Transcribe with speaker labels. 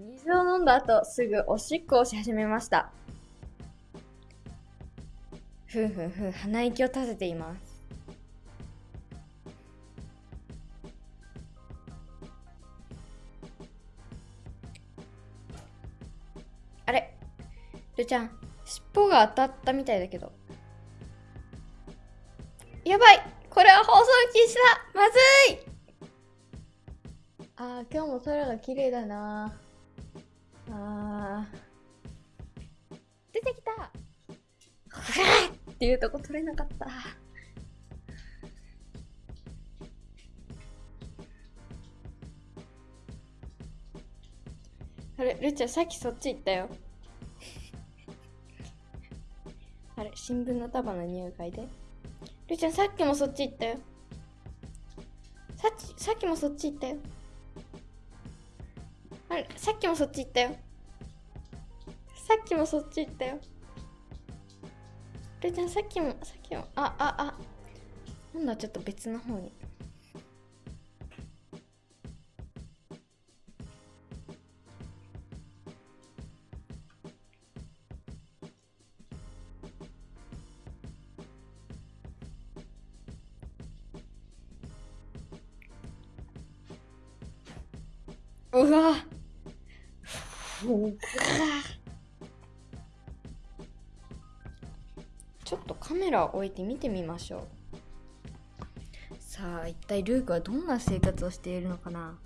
Speaker 1: 水を飲んだ後すぐおしっこをし始めました。ふんふんふん鼻息を立てています。あれ？るちゃん尻尾が当たったみたいだけど。やばい！これは放送禁止だ！まずい！あー今日も空が綺麗だな。あー。出てきた。ふわーっていうとこ取れなかった。あれるっちゃんさっきそっち行ったよ。あれ新聞の束の匂い嗅いで。るっちゃんさっきもそっち行ったよ。さっきさっきもそっち行ったよあさっきもそっち行ったよ。さっきもそっち行ったよ。るちゃんさっきもさっきもあああ。今度はちょっと別の方に。うわうわ。ちょっとカメラを置いて見てみましょう。さあ一体ルークはどんな生活をしているのかな？